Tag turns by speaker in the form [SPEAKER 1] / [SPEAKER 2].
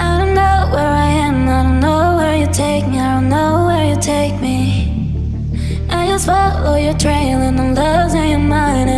[SPEAKER 1] I don't know where I am, I don't know where you take me, I don't know where you take me. I just follow your trail and I'm losing your mind